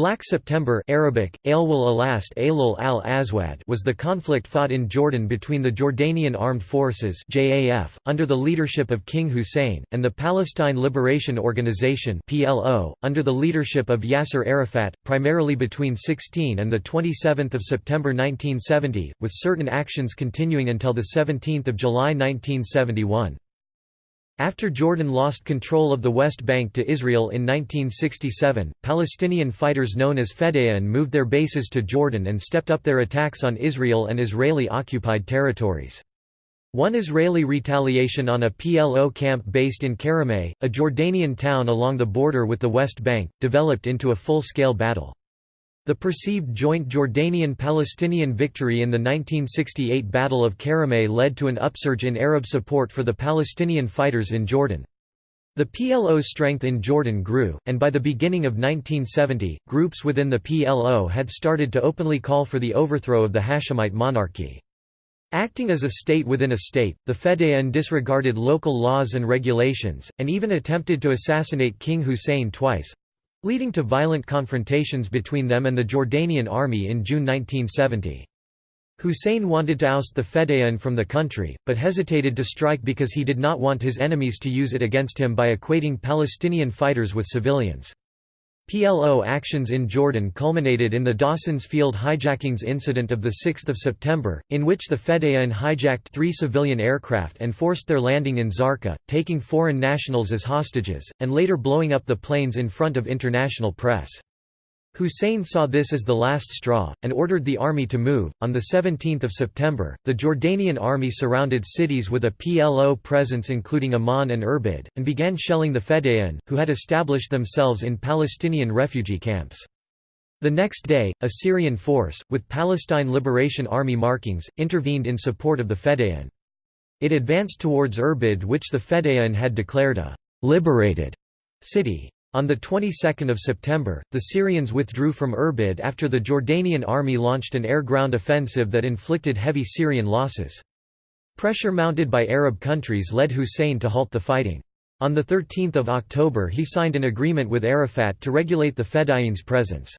Black September Arabic, Ailwal Alast Ailul al -Aswad was the conflict fought in Jordan between the Jordanian Armed Forces JAF, under the leadership of King Hussein, and the Palestine Liberation Organization PLO, under the leadership of Yasser Arafat, primarily between 16 and 27 September 1970, with certain actions continuing until 17 July 1971. After Jordan lost control of the West Bank to Israel in 1967, Palestinian fighters known as Fedayeen moved their bases to Jordan and stepped up their attacks on Israel and Israeli-occupied territories. One Israeli retaliation on a PLO camp based in Karameh, a Jordanian town along the border with the West Bank, developed into a full-scale battle. The perceived joint Jordanian-Palestinian victory in the 1968 Battle of Karameh led to an upsurge in Arab support for the Palestinian fighters in Jordan. The PLO's strength in Jordan grew, and by the beginning of 1970, groups within the PLO had started to openly call for the overthrow of the Hashemite monarchy. Acting as a state within a state, the Fedayeen disregarded local laws and regulations, and even attempted to assassinate King Hussein twice, leading to violent confrontations between them and the Jordanian army in June 1970. Hussein wanted to oust the Fedayeen from the country, but hesitated to strike because he did not want his enemies to use it against him by equating Palestinian fighters with civilians. PLO actions in Jordan culminated in the Dawson's Field hijackings incident of 6 September, in which the Fedayeen hijacked three civilian aircraft and forced their landing in Zarqa, taking foreign nationals as hostages, and later blowing up the planes in front of international press. Hussein saw this as the last straw, and ordered the army to move. On 17 September, the Jordanian army surrounded cities with a PLO presence including Amman and Irbid, and began shelling the Fedayeen, who had established themselves in Palestinian refugee camps. The next day, a Syrian force, with Palestine Liberation Army markings, intervened in support of the Fedayeen. It advanced towards Irbid which the Fedayeen had declared a «liberated» city. On the 22nd of September, the Syrians withdrew from Irbid after the Jordanian army launched an air-ground offensive that inflicted heavy Syrian losses. Pressure mounted by Arab countries led Hussein to halt the fighting. On 13 October he signed an agreement with Arafat to regulate the Fedayeen's presence.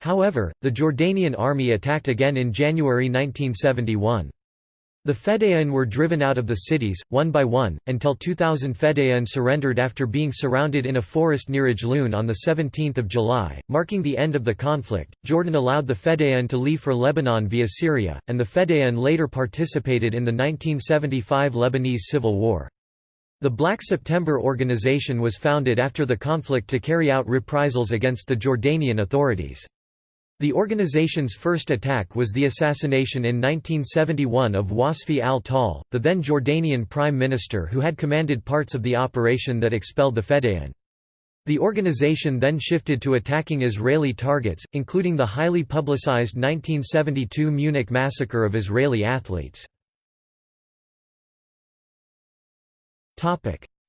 However, the Jordanian army attacked again in January 1971. The Fedayeen were driven out of the cities, one by one, until 2,000 Fedayeen surrendered after being surrounded in a forest near Ajloun on 17 July, marking the end of the conflict. Jordan allowed the Fedayeen to leave for Lebanon via Syria, and the Fedayeen later participated in the 1975 Lebanese Civil War. The Black September organization was founded after the conflict to carry out reprisals against the Jordanian authorities. The organization's first attack was the assassination in 1971 of Wasfi al-Tal, the then Jordanian prime minister who had commanded parts of the operation that expelled the Fedayeen. The organization then shifted to attacking Israeli targets, including the highly publicized 1972 Munich massacre of Israeli athletes.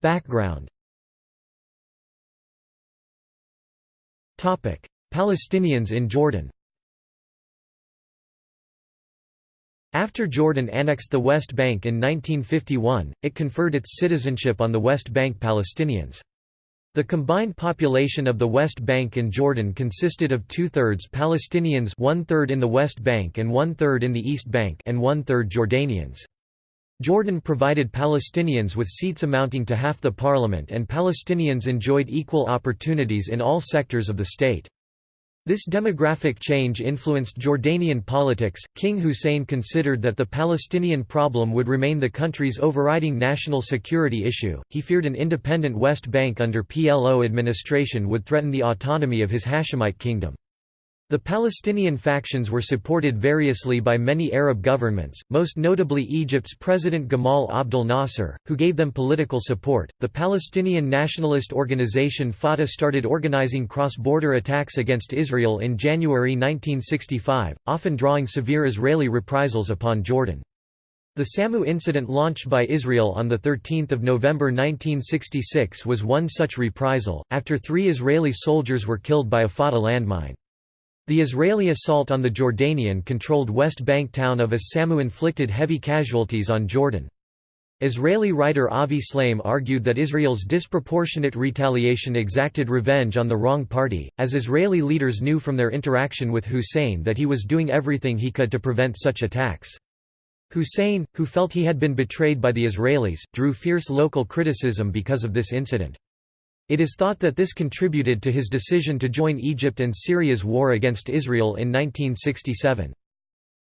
Background Palestinians in Jordan After Jordan annexed the West Bank in 1951, it conferred its citizenship on the West Bank Palestinians. The combined population of the West Bank and Jordan consisted of two-thirds Palestinians one-third in the West Bank and one-third in the East Bank and one-third Jordanians. Jordan provided Palestinians with seats amounting to half the parliament and Palestinians enjoyed equal opportunities in all sectors of the state. This demographic change influenced Jordanian politics. King Hussein considered that the Palestinian problem would remain the country's overriding national security issue. He feared an independent West Bank under PLO administration would threaten the autonomy of his Hashemite kingdom. The Palestinian factions were supported variously by many Arab governments, most notably Egypt's President Gamal Abdel Nasser, who gave them political support. The Palestinian nationalist organization Fatah started organizing cross border attacks against Israel in January 1965, often drawing severe Israeli reprisals upon Jordan. The Samu incident launched by Israel on 13 November 1966 was one such reprisal, after three Israeli soldiers were killed by a Fatah landmine. The Israeli assault on the Jordanian-controlled West Bank town of As Samu inflicted heavy casualties on Jordan. Israeli writer Avi Shlaim argued that Israel's disproportionate retaliation exacted revenge on the wrong party, as Israeli leaders knew from their interaction with Hussein that he was doing everything he could to prevent such attacks. Hussein, who felt he had been betrayed by the Israelis, drew fierce local criticism because of this incident. It is thought that this contributed to his decision to join Egypt and Syria's war against Israel in 1967.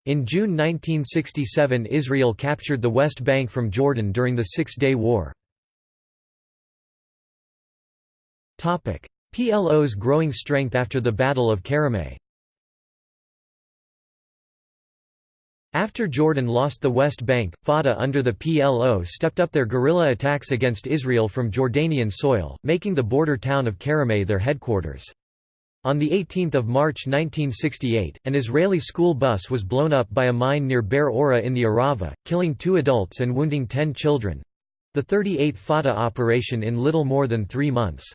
In June 1967 Israel captured the West Bank from Jordan during the Six-Day War. PLO's growing strength after the Battle of Karameh After Jordan lost the West Bank, Fatah under the PLO stepped up their guerrilla attacks against Israel from Jordanian soil, making the border town of Karameh their headquarters. On 18 March 1968, an Israeli school bus was blown up by a mine near Be'er Ora in the Arava, killing two adults and wounding ten children—the 38th Fatah operation in little more than three months.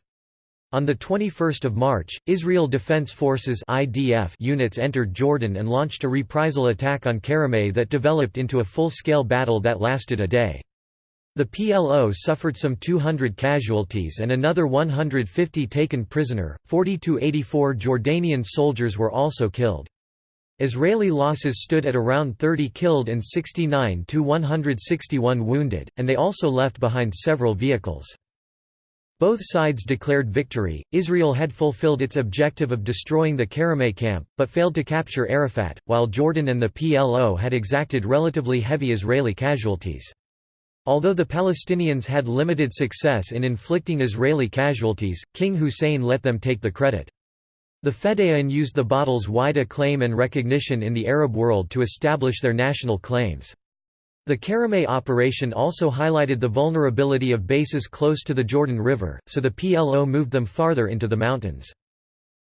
On 21 March, Israel Defense Forces IDF units entered Jordan and launched a reprisal attack on Karameh that developed into a full-scale battle that lasted a day. The PLO suffered some 200 casualties and another 150 taken prisoner, 40–84 Jordanian soldiers were also killed. Israeli losses stood at around 30 killed and 69 to 161 wounded, and they also left behind several vehicles. Both sides declared victory. Israel had fulfilled its objective of destroying the Karameh camp, but failed to capture Arafat, while Jordan and the PLO had exacted relatively heavy Israeli casualties. Although the Palestinians had limited success in inflicting Israeli casualties, King Hussein let them take the credit. The Fedayeen used the battle's wide acclaim and recognition in the Arab world to establish their national claims. The Karameh operation also highlighted the vulnerability of bases close to the Jordan River, so the PLO moved them farther into the mountains.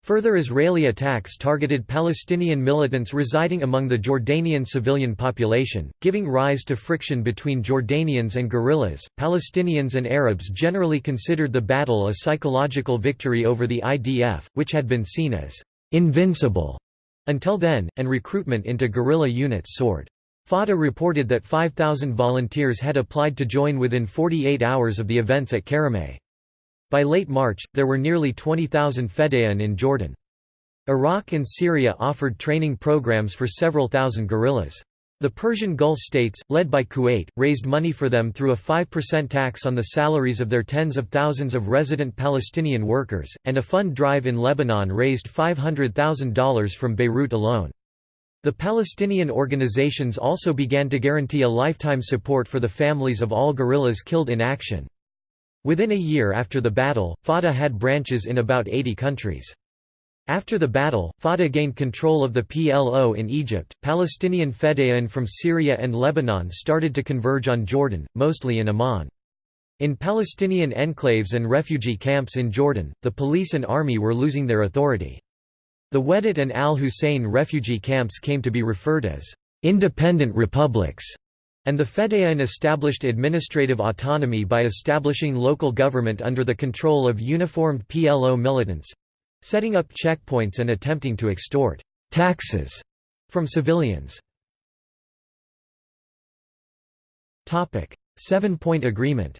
Further Israeli attacks targeted Palestinian militants residing among the Jordanian civilian population, giving rise to friction between Jordanians and guerrillas. Palestinians and Arabs generally considered the battle a psychological victory over the IDF, which had been seen as invincible until then, and recruitment into guerrilla units soared. Fatah reported that 5,000 volunteers had applied to join within 48 hours of the events at Karameh. By late March, there were nearly 20,000 Fedayeen in Jordan. Iraq and Syria offered training programs for several thousand guerrillas. The Persian Gulf states, led by Kuwait, raised money for them through a 5% tax on the salaries of their tens of thousands of resident Palestinian workers, and a fund drive in Lebanon raised $500,000 from Beirut alone. The Palestinian organizations also began to guarantee a lifetime support for the families of all guerrillas killed in action. Within a year after the battle, Fatah had branches in about 80 countries. After the battle, Fatah gained control of the PLO in Egypt. Palestinian Fedayeen from Syria and Lebanon started to converge on Jordan, mostly in Amman. In Palestinian enclaves and refugee camps in Jordan, the police and army were losing their authority. The Wehdat and Al Hussein refugee camps came to be referred as independent republics and the Fedayeen established administrative autonomy by establishing local government under the control of uniformed PLO militants—setting up checkpoints and attempting to extort «taxes» from civilians. Seven-Point Agreement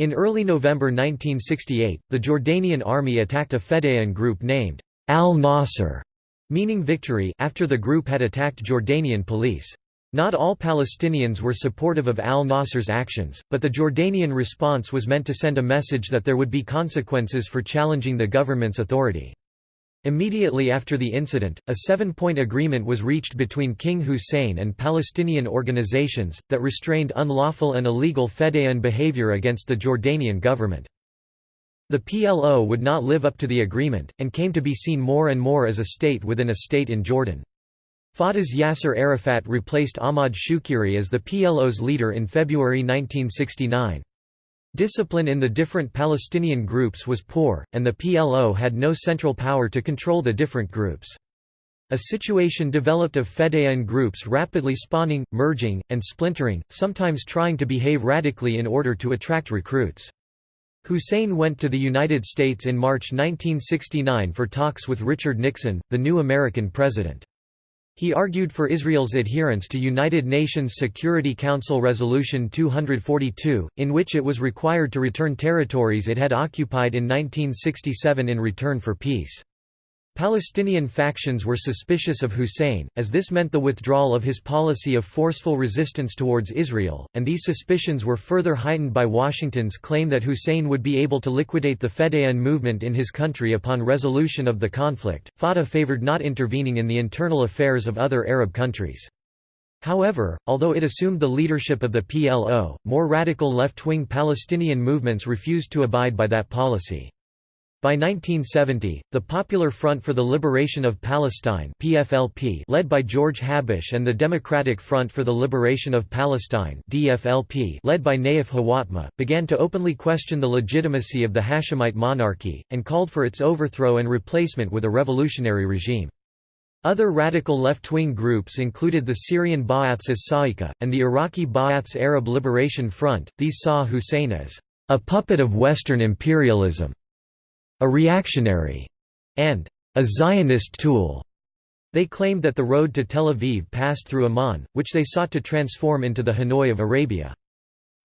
In early November 1968, the Jordanian army attacked a Fedayeen group named al-Nasr meaning victory after the group had attacked Jordanian police. Not all Palestinians were supportive of al-Nasr's actions, but the Jordanian response was meant to send a message that there would be consequences for challenging the government's authority. Immediately after the incident, a seven-point agreement was reached between King Hussein and Palestinian organizations, that restrained unlawful and illegal Fedayeen behavior against the Jordanian government. The PLO would not live up to the agreement, and came to be seen more and more as a state within a state in Jordan. Fatah's Yasser Arafat replaced Ahmad Shukeiri as the PLO's leader in February 1969. Discipline in the different Palestinian groups was poor, and the PLO had no central power to control the different groups. A situation developed of Fedayeen groups rapidly spawning, merging, and splintering, sometimes trying to behave radically in order to attract recruits. Hussein went to the United States in March 1969 for talks with Richard Nixon, the new American president. He argued for Israel's adherence to United Nations Security Council Resolution 242, in which it was required to return territories it had occupied in 1967 in return for peace. Palestinian factions were suspicious of Hussein, as this meant the withdrawal of his policy of forceful resistance towards Israel, and these suspicions were further heightened by Washington's claim that Hussein would be able to liquidate the Fedayeen movement in his country upon resolution of the conflict. Fatah favored not intervening in the internal affairs of other Arab countries. However, although it assumed the leadership of the PLO, more radical left-wing Palestinian movements refused to abide by that policy. By 1970, the Popular Front for the Liberation of Palestine PFLP led by George Habash and the Democratic Front for the Liberation of Palestine DFLP led by Naif Hawatmeh, began to openly question the legitimacy of the Hashemite monarchy, and called for its overthrow and replacement with a revolutionary regime. Other radical left-wing groups included the Syrian Ba'aths as Sa'iqa, and the Iraqi Ba'aths Arab Liberation Front, these saw Hussein as a puppet of Western imperialism a reactionary, and a Zionist tool. They claimed that the road to Tel Aviv passed through Amman, which they sought to transform into the Hanoi of Arabia.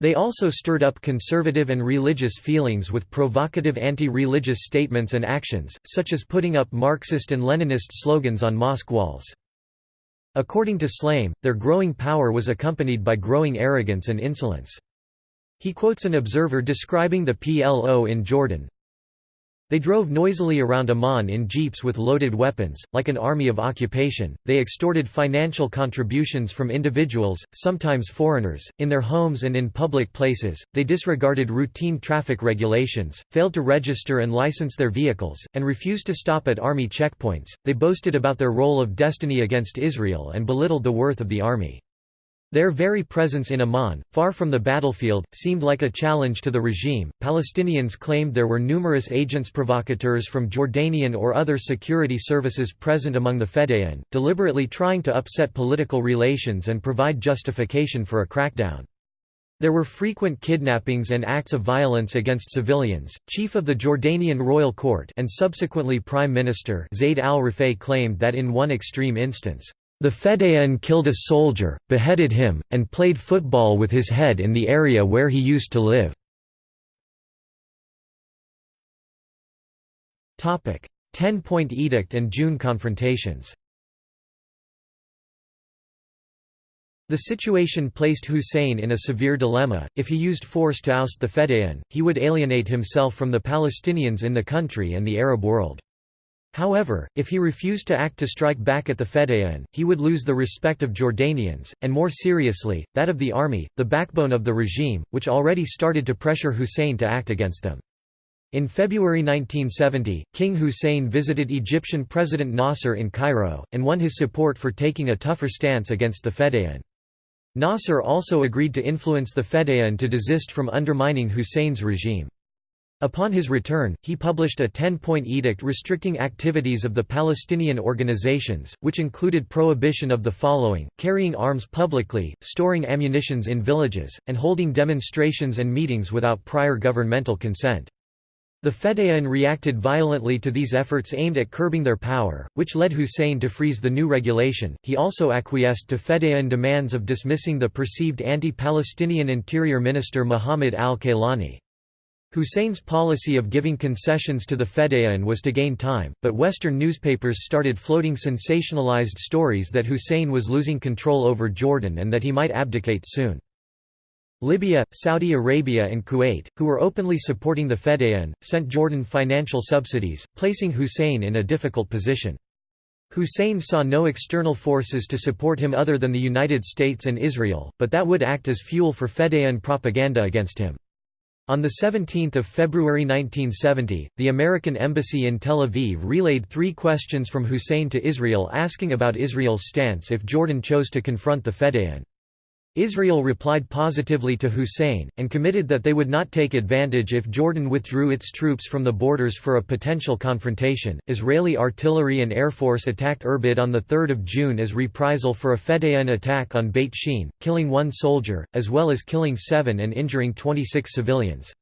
They also stirred up conservative and religious feelings with provocative anti-religious statements and actions, such as putting up Marxist and Leninist slogans on mosque walls. According to Shlaim, their growing power was accompanied by growing arrogance and insolence. He quotes an observer describing the PLO in Jordan, they drove noisily around Amman in jeeps with loaded weapons, like an army of occupation. They extorted financial contributions from individuals, sometimes foreigners, in their homes and in public places. They disregarded routine traffic regulations, failed to register and license their vehicles, and refused to stop at army checkpoints. They boasted about their role of destiny against Israel and belittled the worth of the army. Their very presence in Amman, far from the battlefield, seemed like a challenge to the regime. Palestinians claimed there were numerous agents provocateurs from Jordanian or other security services present among the Fedayeen, deliberately trying to upset political relations and provide justification for a crackdown. There were frequent kidnappings and acts of violence against civilians. Chief of the Jordanian royal court and subsequently prime minister Zayd al-Rifai claimed that in one extreme instance, the Fedayeen killed a soldier, beheaded him, and played football with his head in the area where he used to live. Ten-point edict and June confrontations The situation placed Hussein in a severe dilemma, if he used force to oust the Fedayeen, he would alienate himself from the Palestinians in the country and the Arab world. However, if he refused to act to strike back at the Fedayeen, he would lose the respect of Jordanians, and more seriously, that of the army, the backbone of the regime, which already started to pressure Hussein to act against them. In February 1970, King Hussein visited Egyptian President Nasser in Cairo, and won his support for taking a tougher stance against the Fedayeen. Nasser also agreed to influence the Fedayeen to desist from undermining Hussein's regime. Upon his return, he published a ten-point edict restricting activities of the Palestinian organizations, which included prohibition of the following, carrying arms publicly, storing ammunitions in villages, and holding demonstrations and meetings without prior governmental consent. The Fedayeen reacted violently to these efforts aimed at curbing their power, which led Hussein to freeze the new regulation. He also acquiesced to Fedayeen demands of dismissing the perceived anti-Palestinian Interior Minister Muhammad al-Kaylani. Hussein's policy of giving concessions to the Fedayeen was to gain time, but Western newspapers started floating sensationalized stories that Hussein was losing control over Jordan and that he might abdicate soon. Libya, Saudi Arabia and Kuwait, who were openly supporting the Fedayeen, sent Jordan financial subsidies, placing Hussein in a difficult position. Hussein saw no external forces to support him other than the United States and Israel, but that would act as fuel for Fedayeen propaganda against him. On 17 February 1970, the American embassy in Tel Aviv relayed three questions from Hussein to Israel asking about Israel's stance if Jordan chose to confront the Fedayeen. Israel replied positively to Hussein, and committed that they would not take advantage if Jordan withdrew its troops from the borders for a potential confrontation. Israeli artillery and air force attacked Irbid on 3 June as reprisal for a Fedayeen attack on Beit Shean, killing one soldier, as well as killing seven and injuring 26 civilians.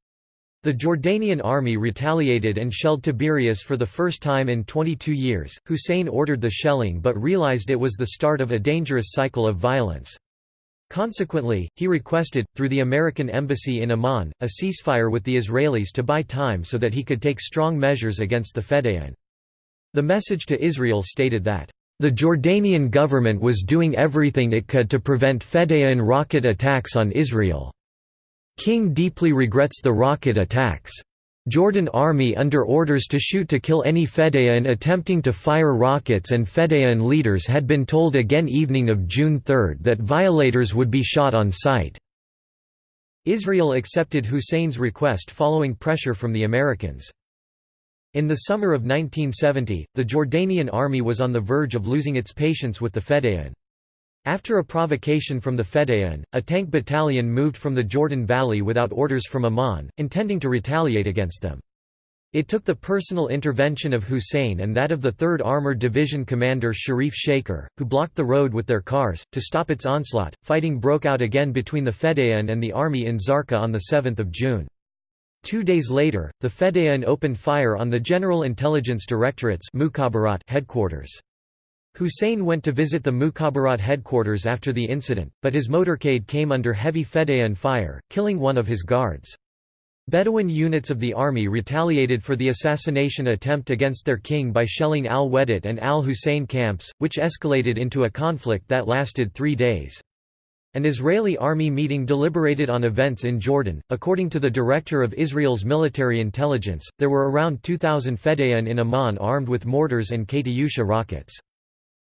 The Jordanian army retaliated and shelled Tiberias for the first time in 22 years. Hussein ordered the shelling but realized it was the start of a dangerous cycle of violence. Consequently, he requested, through the American embassy in Amman, a ceasefire with the Israelis to buy time so that he could take strong measures against the Fedayeen. The message to Israel stated that, "...the Jordanian government was doing everything it could to prevent Fedayeen rocket attacks on Israel." King deeply regrets the rocket attacks. Jordan army under orders to shoot to kill any Fedayeen attempting to fire rockets and Fedayeen leaders had been told again evening of June 3 that violators would be shot on sight. Israel accepted Hussein's request following pressure from the Americans. In the summer of 1970, the Jordanian army was on the verge of losing its patience with the Fedayeen. After a provocation from the Fedayeen, a tank battalion moved from the Jordan Valley without orders from Amman, intending to retaliate against them. It took the personal intervention of Hussein and that of the 3rd Armored Division commander Sharif Shaker, who blocked the road with their cars, to stop its onslaught. Fighting broke out again between the Fedayeen and the army in Zarqa on 7 June. Two days later, the Fedayeen opened fire on the General Intelligence Directorate's headquarters. Hussein went to visit the Mukhabarat headquarters after the incident, but his motorcade came under heavy Fedayeen fire, killing one of his guards. Bedouin units of the army retaliated for the assassination attempt against their king by shelling al-Wehdat and al-Hussein camps, which escalated into a conflict that lasted three days. An Israeli army meeting deliberated on events in Jordan. According to the director of Israel's military intelligence, there were around 2,000 Fedayeen in Amman armed with mortars and Katyusha rockets.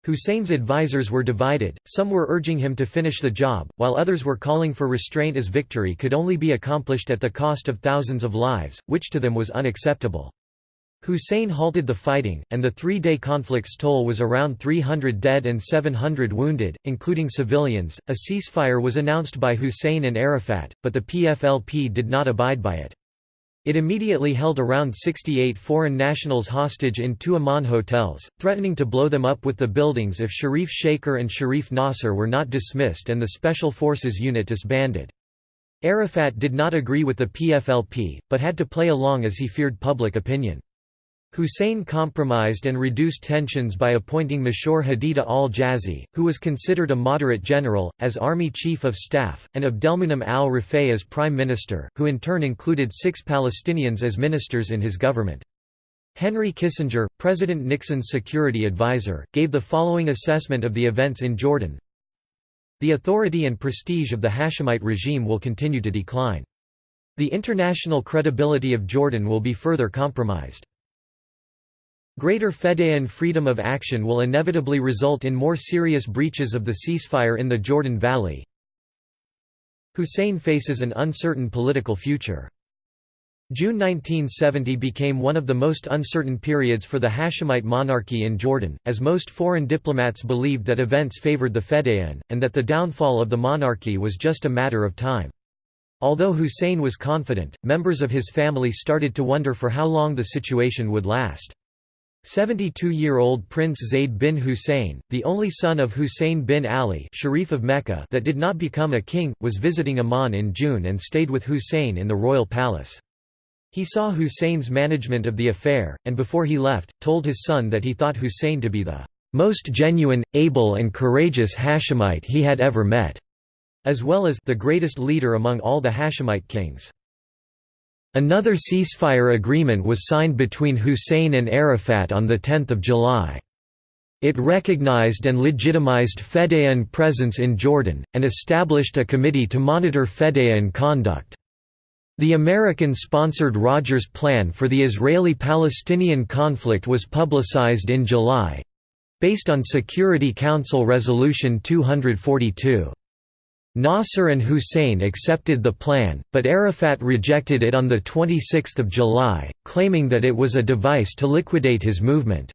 Hussein's advisers were divided, some were urging him to finish the job, while others were calling for restraint as victory could only be accomplished at the cost of thousands of lives, which to them was unacceptable. Hussein halted the fighting, and the three-day conflict's toll was around 300 dead and 700 wounded, including civilians. A ceasefire was announced by Hussein and Arafat, but the PFLP did not abide by it. It immediately held around 68 foreign nationals hostage in two Amman hotels, threatening to blow them up with the buildings if Sharif Shaker and Sharif Nasser were not dismissed and the Special Forces unit disbanded. Arafat did not agree with the PFLP, but had to play along as he feared public opinion. Hussein compromised and reduced tensions by appointing Mashur Haditha al-Jazi, who was considered a moderate general, as army chief of staff, and Abdelmonem al-Rifai as prime minister, who in turn included six Palestinians as ministers in his government. Henry Kissinger, President Nixon's security advisor, gave the following assessment of the events in Jordan. The authority and prestige of the Hashemite regime will continue to decline. The international credibility of Jordan will be further compromised. Greater Fedayeen freedom of action will inevitably result in more serious breaches of the ceasefire in the Jordan Valley. Hussein faces an uncertain political future. June 1970 became one of the most uncertain periods for the Hashemite monarchy in Jordan, as most foreign diplomats believed that events favored the Fedayeen, and that the downfall of the monarchy was just a matter of time. Although Hussein was confident, members of his family started to wonder for how long the situation would last. 72-year-old Prince Zayd bin Hussein, the only son of Hussein bin Ali Sharif of Mecca that did not become a king, was visiting Amman in June and stayed with Hussein in the royal palace. He saw Hussein's management of the affair, and before he left, told his son that he thought Hussein to be the most genuine, able and courageous Hashemite he had ever met, as well as the greatest leader among all the Hashemite kings. Another ceasefire agreement was signed between Hussein and Arafat on 10 July. It recognized and legitimized Fedayeen presence in Jordan, and established a committee to monitor Fedayeen conduct. The American-sponsored Rogers Plan for the Israeli-Palestinian conflict was publicized in July—based on Security Council Resolution 242. Nasser and Hussein accepted the plan, but Arafat rejected it on 26 July, claiming that it was a device to liquidate his movement.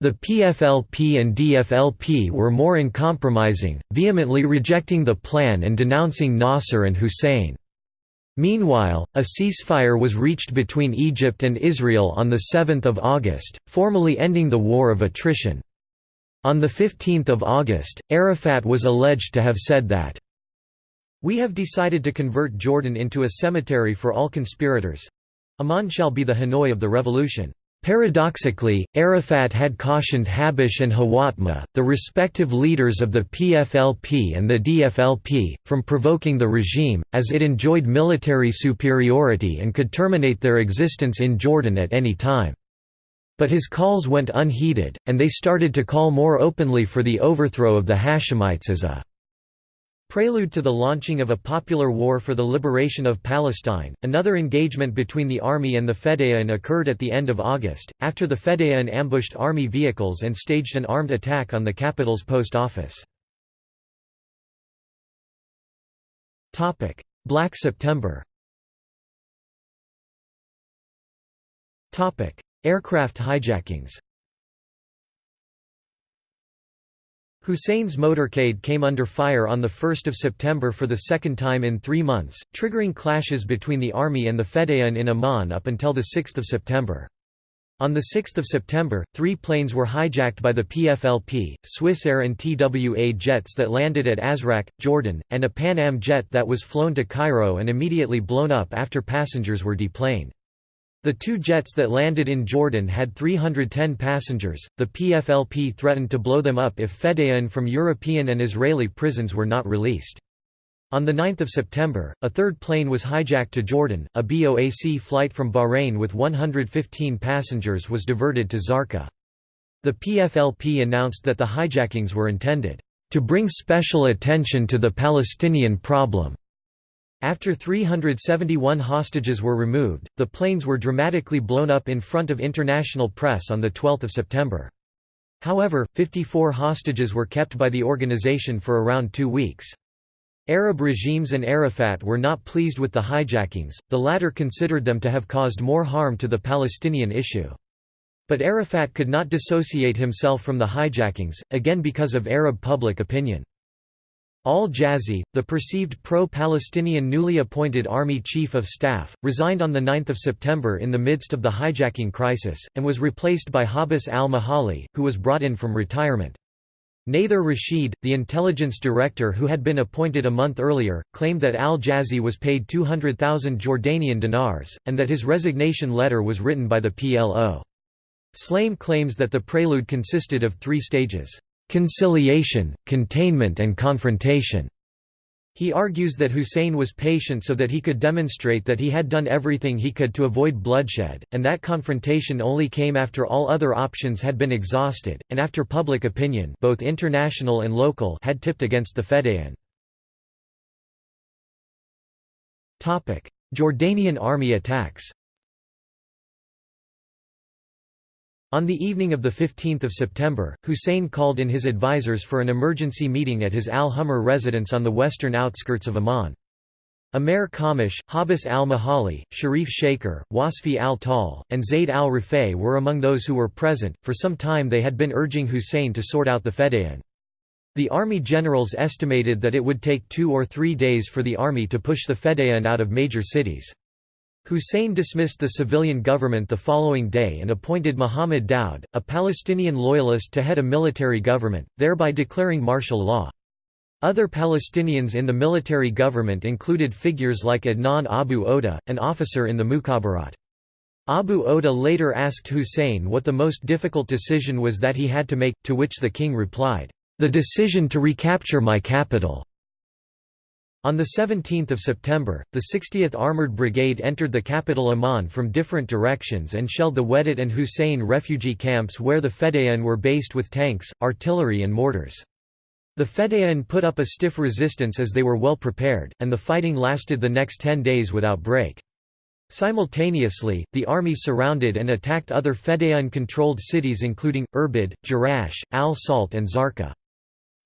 The PFLP and DFLP were more uncompromising, vehemently rejecting the plan and denouncing Nasser and Hussein. Meanwhile, a ceasefire was reached between Egypt and Israel on 7 August, formally ending the war of attrition. On 15 August, Arafat was alleged to have said that We have decided to convert Jordan into a cemetery for all conspirators. Amman shall be the Hanoi of the revolution. Paradoxically, Arafat had cautioned Habash and Hawatmeh, the respective leaders of the PFLP and the DFLP, from provoking the regime, as it enjoyed military superiority and could terminate their existence in Jordan at any time. But his calls went unheeded, and they started to call more openly for the overthrow of the Hashemites as a Prelude to the launching of a popular war for the liberation of Palestine, another engagement between the army and the Fedayeen occurred at the end of August, after the Fedayeen ambushed army vehicles and staged an armed attack on the capital's post office. Black September. Aircraft hijackings Hussein's motorcade came under fire on 1 September for the second time in three months, triggering clashes between the army and the Fedayeen in Amman up until 6 September. On 6 September, three planes were hijacked by the PFLP, Swissair and TWA jets that landed at Azraq, Jordan, and a Pan Am jet that was flown to Cairo and immediately blown up after passengers were deplaned. The two jets that landed in Jordan had 310 passengers. The PFLP threatened to blow them up if Fedayeen from European and Israeli prisons were not released. On 9 September, a third plane was hijacked to Jordan. A BOAC flight from Bahrain with 115 passengers was diverted to Zarqa. The PFLP announced that the hijackings were intended to bring special attention to the Palestinian problem after 371 hostages were removed, the planes were dramatically blown up in front of international press on 12 September. However, 54 hostages were kept by the organization for around two weeks. Arab regimes and Arafat were not pleased with the hijackings, the latter considered them to have caused more harm to the Palestinian issue. But Arafat could not dissociate himself from the hijackings, again because of Arab public opinion. Al-Jazi, the perceived pro-Palestinian newly appointed Army Chief of Staff, resigned on 9 September in the midst of the hijacking crisis, and was replaced by Habis al-Majali, who was brought in from retirement. Nather Rashid, the intelligence director who had been appointed a month earlier, claimed that al-Jazi was paid 200,000 Jordanian dinars, and that his resignation letter was written by the PLO. Shlaim claims that the prelude consisted of three stages conciliation, containment and confrontation. He argues that Hussein was patient so that he could demonstrate that he had done everything he could to avoid bloodshed, and that confrontation only came after all other options had been exhausted, and after public opinion both international and local had tipped against the Fedayeen. Jordanian army attacks On the evening of 15 September, Hussein called in his advisors for an emergency meeting at his Al-Humr residence on the western outskirts of Amman. Amer Khammash, Habis al-Majali, Sharif Shaker, Wasfi al-Tal, and Zayd al-Rifai were among those who were present. For some time they had been urging Hussein to sort out the Fedayeen. The army generals estimated that it would take two or three days for the army to push the Fedayeen out of major cities. Hussein dismissed the civilian government the following day and appointed Muhammad Daoud, a Palestinian loyalist to head a military government, thereby declaring martial law. Other Palestinians in the military government included figures like Adnan Abu Oda, an officer in the Mukhabarat. Abu Oda later asked Hussein what the most difficult decision was that he had to make, to which the king replied, "'The decision to recapture my capital. On 17 September, the 60th Armored Brigade entered the capital Amman from different directions and shelled the Wehdat and Hussein refugee camps where the Fedayeen were based with tanks, artillery and mortars. The Fedayeen put up a stiff resistance as they were well prepared, and the fighting lasted the next ten days without break. Simultaneously, the army surrounded and attacked other Fedayeen-controlled cities including, Irbid, Jerash, Al-Salt and Zarqa.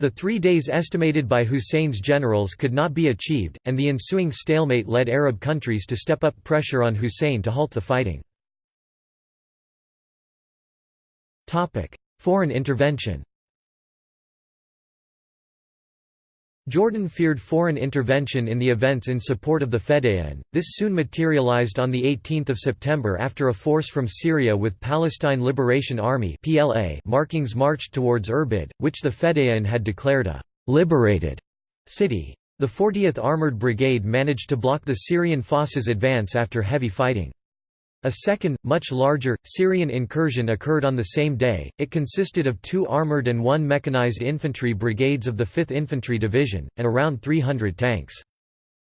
The three days estimated by Hussein's generals could not be achieved, and the ensuing stalemate led Arab countries to step up pressure on Hussein to halt the fighting. Foreign intervention Jordan feared foreign intervention in the events in support of the Fedayeen. This soon materialized on 18 September after a force from Syria with Palestine Liberation Army (PLA) markings marched towards Irbid, which the Fedayeen had declared a liberated city. The 40th Armored Brigade managed to block the Syrian forces' advance after heavy fighting. A second, much larger, Syrian incursion occurred on the same day. It consisted of two armored and one mechanized infantry brigades of the 5th Infantry Division, and around 300 tanks.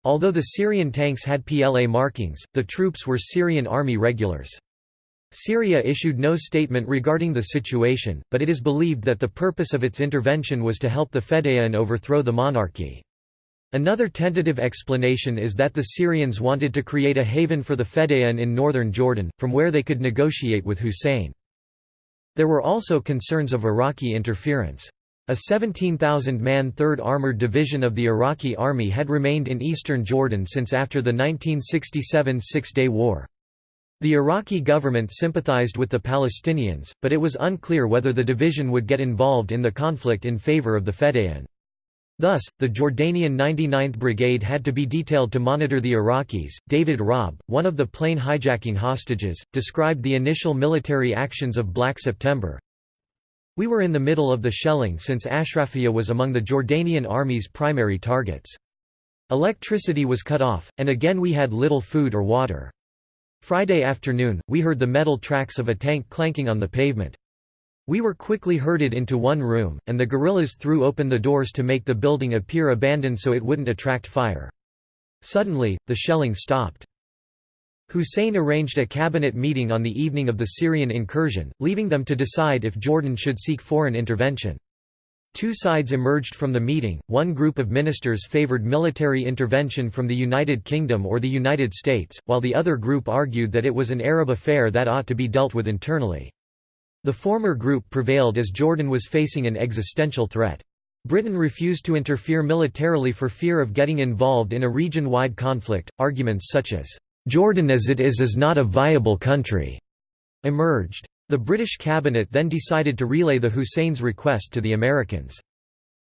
Although the Syrian tanks had PLA markings, the troops were Syrian army regulars. Syria issued no statement regarding the situation, but it is believed that the purpose of its intervention was to help the Fedayeen overthrow the monarchy. Another tentative explanation is that the Syrians wanted to create a haven for the Fedayeen in northern Jordan, from where they could negotiate with Hussein. There were also concerns of Iraqi interference. A 17,000-man 3rd Armored Division of the Iraqi Army had remained in eastern Jordan since after the 1967 Six-Day War. The Iraqi government sympathized with the Palestinians, but it was unclear whether the division would get involved in the conflict in favor of the Fedayeen. Thus, the Jordanian 99th Brigade had to be detailed to monitor the Iraqis. David Raab, one of the plane hijacking hostages, described the initial military actions of Black September. We were in the middle of the shelling since Ashrafia was among the Jordanian army's primary targets. Electricity was cut off, and again we had little food or water. Friday afternoon, we heard the metal tracks of a tank clanking on the pavement. We were quickly herded into one room, and the guerrillas threw open the doors to make the building appear abandoned so it wouldn't attract fire. Suddenly, the shelling stopped. Hussein arranged a cabinet meeting on the evening of the Syrian incursion, leaving them to decide if Jordan should seek foreign intervention. Two sides emerged from the meeting, one group of ministers favored military intervention from the United Kingdom or the United States, while the other group argued that it was an Arab affair that ought to be dealt with internally. The former group prevailed as Jordan was facing an existential threat. Britain refused to interfere militarily for fear of getting involved in a region-wide conflict. Arguments such as, "'Jordan as it is is not a viable country' emerged. The British cabinet then decided to relay the Hussein's request to the Americans.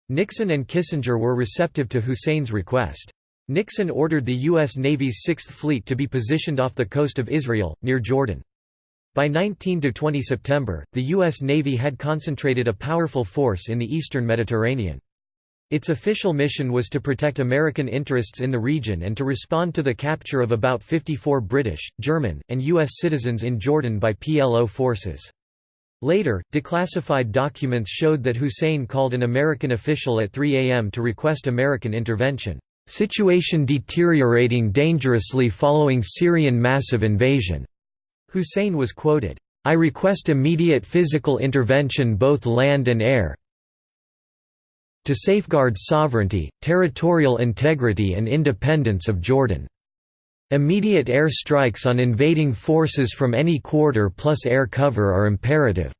Nixon and Kissinger were receptive to Hussein's request. Nixon ordered the U.S. Navy's Sixth Fleet to be positioned off the coast of Israel, near Jordan. By 19 to 20 September, the U.S. Navy had concentrated a powerful force in the eastern Mediterranean. Its official mission was to protect American interests in the region and to respond to the capture of about 54 British, German, and U.S. citizens in Jordan by PLO forces. Later, declassified documents showed that Hussein called an American official at 3 a.m. to request American intervention, "...situation deteriorating dangerously following Syrian massive invasion." Hussein was quoted, "'I request immediate physical intervention both land and air to safeguard sovereignty, territorial integrity and independence of Jordan. Immediate air strikes on invading forces from any quarter plus air cover are imperative."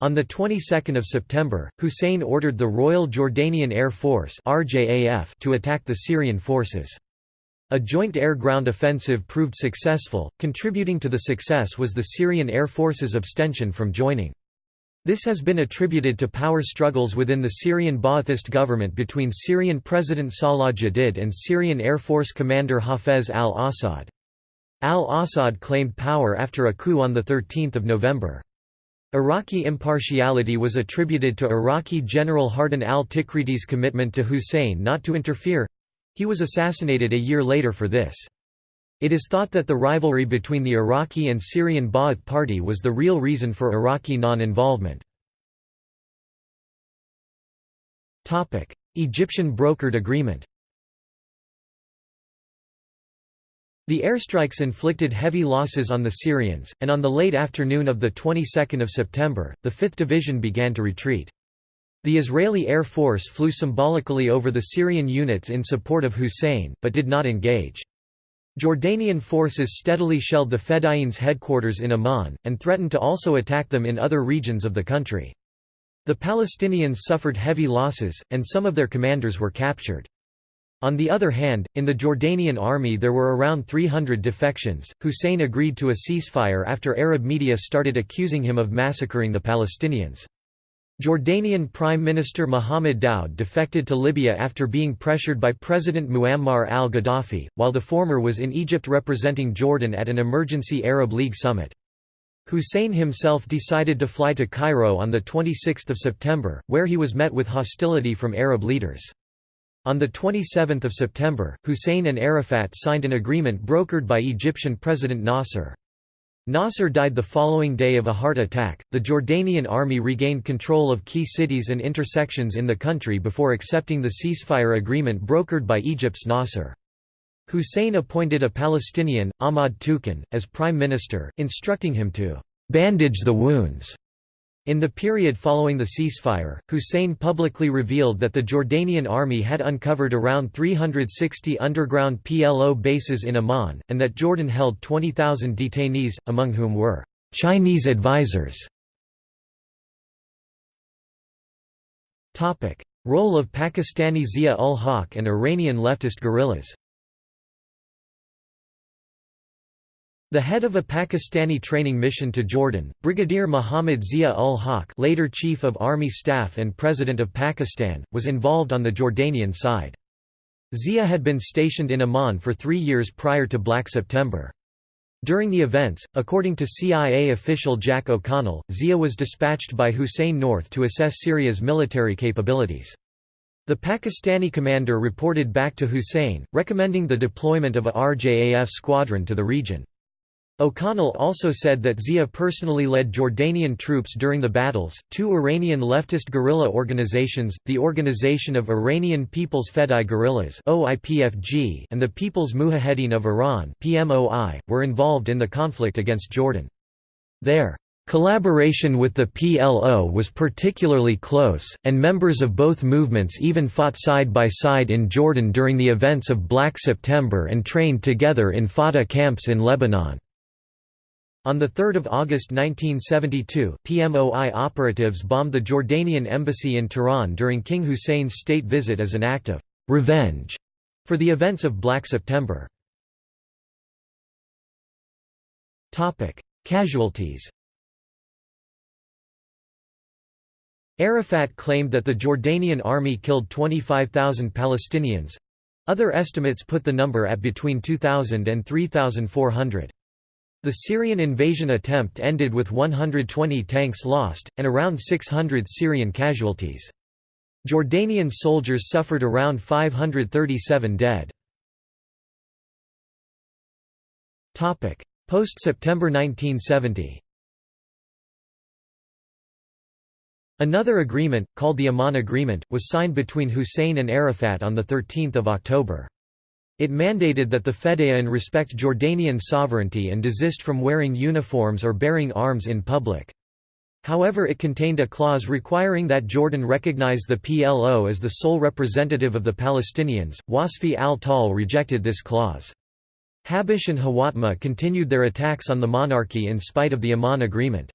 On the 22nd of September, Hussein ordered the Royal Jordanian Air Force to attack the Syrian forces. A joint air-ground offensive proved successful, contributing to the success was the Syrian Air Force's abstention from joining. This has been attributed to power struggles within the Syrian Ba'athist government between Syrian President Salah Jadid and Syrian Air Force commander Hafez al-Assad. Al-Assad claimed power after a coup on 13 November. Iraqi impartiality was attributed to Iraqi General Hardan al-Tikriti's commitment to Hussein not to interfere, he was assassinated a year later for this. It is thought that the rivalry between the Iraqi and Syrian Ba'ath Party was the real reason for Iraqi non-involvement. Egyptian brokered agreement The airstrikes inflicted heavy losses on the Syrians, and on the late afternoon of the 22nd of September, the 5th Division began to retreat. The Israeli Air Force flew symbolically over the Syrian units in support of Hussein, but did not engage. Jordanian forces steadily shelled the Fedayeen's headquarters in Amman, and threatened to also attack them in other regions of the country. The Palestinians suffered heavy losses, and some of their commanders were captured. On the other hand, in the Jordanian army there were around 300 defections. Hussein agreed to a ceasefire after Arab media started accusing him of massacring the Palestinians. Jordanian Prime Minister Mohammed Daoud defected to Libya after being pressured by President Muammar al-Gaddafi, while the former was in Egypt representing Jordan at an emergency Arab League summit. Hussein himself decided to fly to Cairo on 26 September, where he was met with hostility from Arab leaders. On 27 September, Hussein and Arafat signed an agreement brokered by Egyptian President Nasser. Nasser died the following day of a heart attack. The Jordanian army regained control of key cities and intersections in the country before accepting the ceasefire agreement brokered by Egypt's Nasser. Hussein appointed a Palestinian, Ahmad Toukan, as prime minister, instructing him to bandage the wounds. In the period following the ceasefire, Hussein publicly revealed that the Jordanian army had uncovered around 360 underground PLO bases in Amman, and that Jordan held 20,000 detainees, among whom were Chinese advisors. Role of Pakistani Zia-ul-Haq and Iranian leftist guerrillas The head of a Pakistani training mission to Jordan, Brigadier Muhammad Zia-ul-Haq later Chief of Army Staff and President of Pakistan, was involved on the Jordanian side. Zia had been stationed in Amman for three years prior to Black September. During the events, according to CIA official Jack O'Connell, Zia was dispatched by Hussein North to assess Syria's military capabilities. The Pakistani commander reported back to Hussein, recommending the deployment of a RJAF squadron to the region. O'Connell also said that Zia personally led Jordanian troops during the battles. Two Iranian leftist guerrilla organizations, the Organization of Iranian People's Fedai Guerrillas (OIPFG) and the People's Mujahedin of Iran (PMOI), were involved in the conflict against Jordan. Their collaboration with the PLO was particularly close, and members of both movements even fought side by side in Jordan during the events of Black September and trained together in Fatah camps in Lebanon. On 3 August 1972, PMOI operatives bombed the Jordanian embassy in Tehran during King Hussein's state visit as an act of «revenge» for the events of Black September. Casualties Arafat claimed that the Jordanian army killed 25,000 Palestinians. Other estimates put the number at between 2,000 and 3,400. The Syrian invasion attempt ended with 120 tanks lost, and around 600 Syrian casualties. Jordanian soldiers suffered around 537 dead. Post-September 1970 Another agreement, called the Amman Agreement, was signed between Hussein and Arafat on 13 October. It mandated that the Fedayeen respect Jordanian sovereignty and desist from wearing uniforms or bearing arms in public. However it contained a clause requiring that Jordan recognize the PLO as the sole representative of the Palestinians. Wasfi al-Tal rejected this clause. Habash and Hawatmeh continued their attacks on the monarchy in spite of the Amman agreement.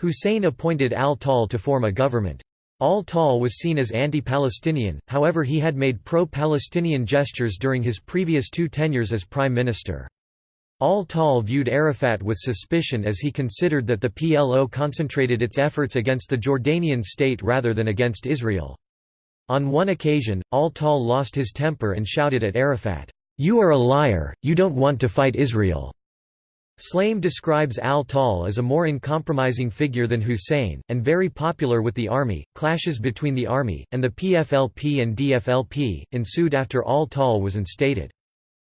Hussein appointed al-Tal to form a government. Al-Tal was seen as anti-Palestinian, however he had made pro-Palestinian gestures during his previous two tenures as prime minister. Al-Tal viewed Arafat with suspicion as he considered that the PLO concentrated its efforts against the Jordanian state rather than against Israel. On one occasion, Al-Tal lost his temper and shouted at Arafat, "'You are a liar, you don't want to fight Israel.' Shlaim describes al-Tal as a more uncompromising figure than Hussein, and very popular with the army. Clashes between the army, and the PFLP and DFLP, ensued after al-Tal was instated.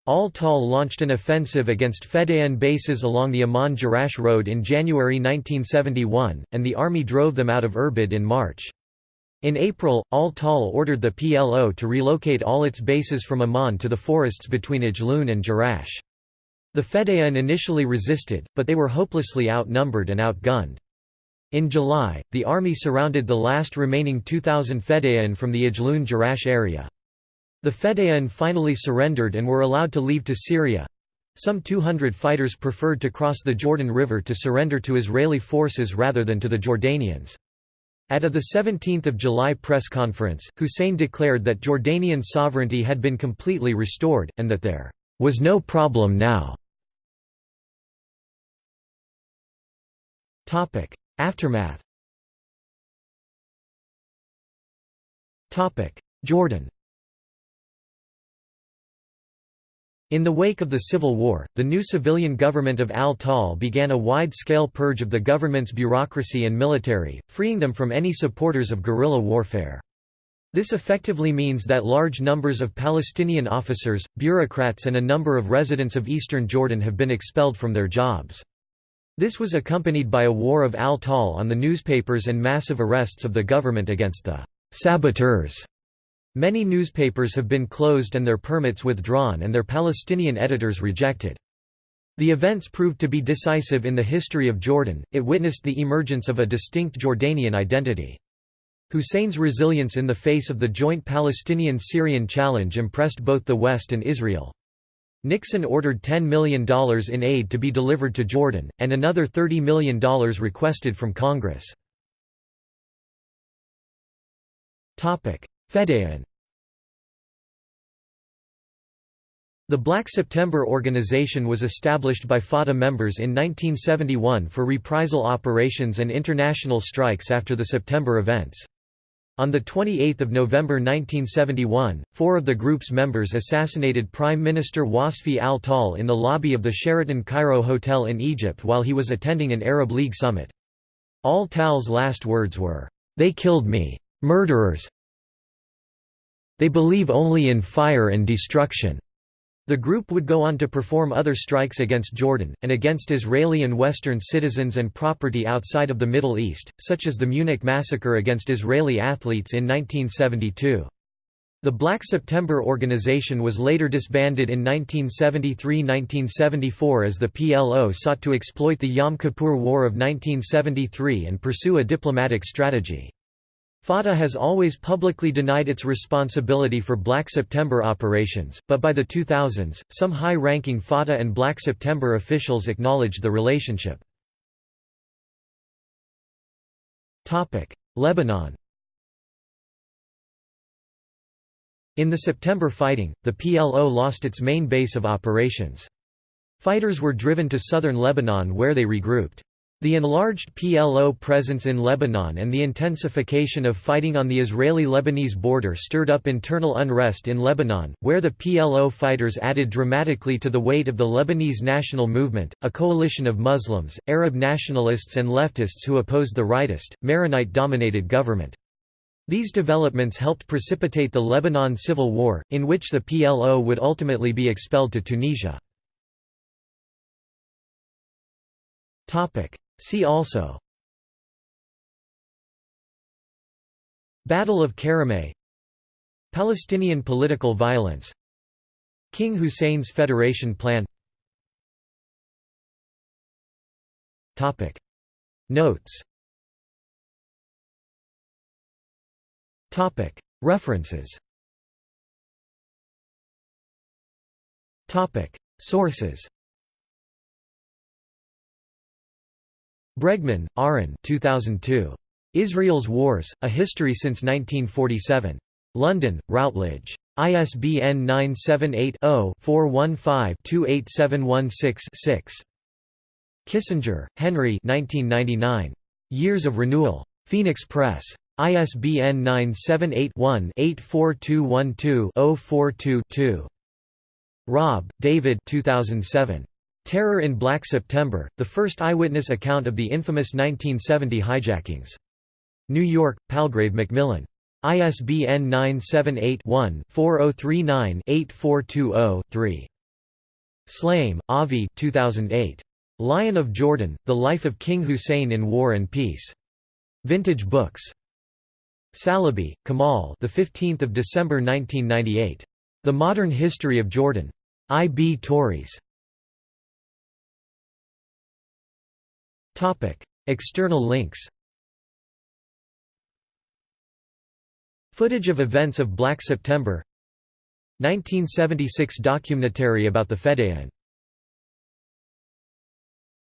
Al-Tal launched an offensive against Fedayeen bases along the Amman-Jerash road in January 1971, and the army drove them out of Irbid in March. In April, al-Tal ordered the PLO to relocate all its bases from Amman to the forests between Ajloun and Jerash. The Fedayeen initially resisted, but they were hopelessly outnumbered and outgunned. In July, the army surrounded the last remaining 2,000 Fedayeen from the Ajloun-Jerash area. The Fedayeen finally surrendered and were allowed to leave to Syria. Some 200 fighters preferred to cross the Jordan River to surrender to Israeli forces rather than to the Jordanians. At a 17 July press conference, Hussein declared that Jordanian sovereignty had been completely restored, and that there was no problem now. Topic: Aftermath. Topic: Jordan. In the wake of the civil war, the new civilian government of al-Tal began a wide-scale purge of the government's bureaucracy and military, freeing them from any supporters of guerrilla warfare. This effectively means that large numbers of Palestinian officers, bureaucrats and a number of residents of eastern Jordan have been expelled from their jobs. This was accompanied by a war of al-Tal on the newspapers and massive arrests of the government against the saboteurs. Many newspapers have been closed and their permits withdrawn and their Palestinian editors rejected. The events proved to be decisive in the history of Jordan, it witnessed the emergence of a distinct Jordanian identity. Hussein's resilience in the face of the joint Palestinian-Syrian challenge impressed both the West and Israel. Nixon ordered $10 million in aid to be delivered to Jordan, and another $30 million requested from Congress. Fedayeen The Black September organization was established by Fatah members in 1971 for reprisal operations and international strikes after the September events. On 28 November 1971, four of the group's members assassinated Prime Minister Wasfi al-Tal in the lobby of the Sheraton Cairo Hotel in Egypt while he was attending an Arab League summit. Al-Tal's last words were, "'They killed me. Murderers. They believe only in fire and destruction.' The group would go on to perform other strikes against Jordan, and against Israeli and Western citizens and property outside of the Middle East, such as the Munich massacre against Israeli athletes in 1972. The Black September organization was later disbanded in 1973–1974 as the PLO sought to exploit the Yom Kippur War of 1973 and pursue a diplomatic strategy. Fatah has always publicly denied its responsibility for Black September operations, but by the 2000s, some high-ranking Fatah and Black September officials acknowledged the relationship. Lebanon In the September fighting, the PLO lost its main base of operations. Fighters were driven to southern Lebanon where they regrouped. The enlarged PLO presence in Lebanon and the intensification of fighting on the Israeli-Lebanese border stirred up internal unrest in Lebanon, where the PLO fighters added dramatically to the weight of the Lebanese national movement, a coalition of Muslims, Arab nationalists and leftists who opposed the rightist, Maronite-dominated government. These developments helped precipitate the Lebanon Civil War, in which the PLO would ultimately be expelled to Tunisia. See also Battle of Karameh Palestinian political violence King Hussein's Federation Plan Topic. Notes Topic. References Topic. Sources Bregman, Ahron 2002. Israel's Wars, A History Since 1947. London, Routledge. ISBN 978-0-415-28716-6. Kissinger, Henry 1999. Years of Renewal. Phoenix Press. ISBN 978-1-84212-042-2. Raab, David 2007. Terror in Black September, the first eyewitness account of the infamous 1970 hijackings. New York, Palgrave Macmillan. ISBN 978-1-4039-8420-3. Shlaim, Avi 2008. Lion of Jordan, The Life of King Hussein in War and Peace. Vintage Books. Salibi, Kamal the 15th of December 1998. The Modern History of Jordan. I. B. Tauris. External links Footage of events of Black September 1976 documentary about the Fedayeen